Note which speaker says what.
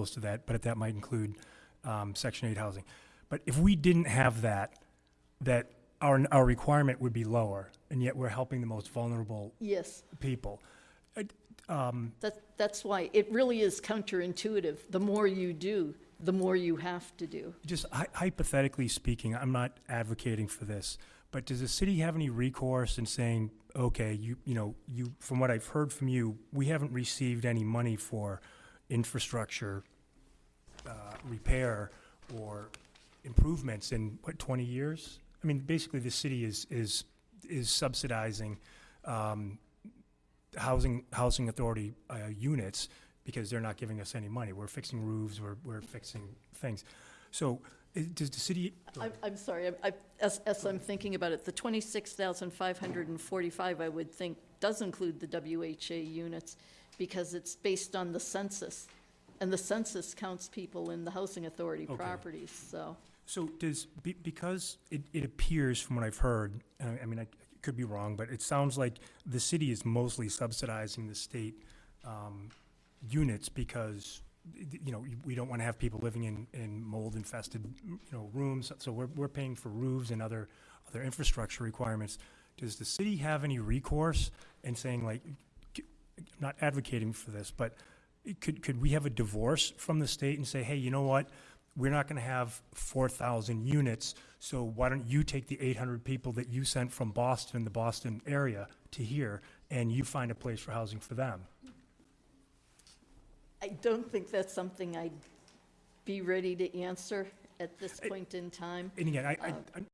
Speaker 1: close to that, but that might include um, Section 8 housing. But if we didn't have that, that our, our requirement would be lower, and yet we're helping the most vulnerable
Speaker 2: Yes,
Speaker 1: people. Um,
Speaker 2: that, that's why, it really is counterintuitive. The more you do, the more you have to do.
Speaker 1: Just hy- hypothetically speaking, I'm not advocating for this, but does the city have any recourse in saying, okay, you, you know, you, from what I've heard from you, we haven't received any money for infrastructure, uh, repair or improvements in, what, twenty years? I mean, basically, the city is, is, is subsidizing, um, housing, housing authority, uh, units because they're not giving us any money. We're fixing roofs, we're, we're fixing things. So, does the city,
Speaker 2: I'm, I'm sorry, I, I- as, as I'm thinking about it, the twenty-six thousand five hundred and forty-five, I would think, does include the WHA units, because it's based on the census, and the census counts people in the housing authority
Speaker 1: Okay.
Speaker 2: properties, so.
Speaker 1: So does, be- because it, it appears from what I've heard, uh, I mean, I could be wrong, but it sounds like the city is mostly subsidizing the state um, units because, you know, we don't want to have people living in, in mold infested, you know, rooms. So we're, we're paying for roofs and other, other infrastructure requirements. Does the city have any recourse in saying like, not advocating for this, but could, could we have a divorce from the state and say, hey, you know what? we're not gonna have four thousand units, so why don't you take the eight hundred people that you sent from Boston, the Boston area, to here, and you find a place for housing for them?
Speaker 2: I don't think that's something I'd be ready to answer at this point in time.
Speaker 1: And again, I, I,
Speaker 2: Uh,
Speaker 1: I'm-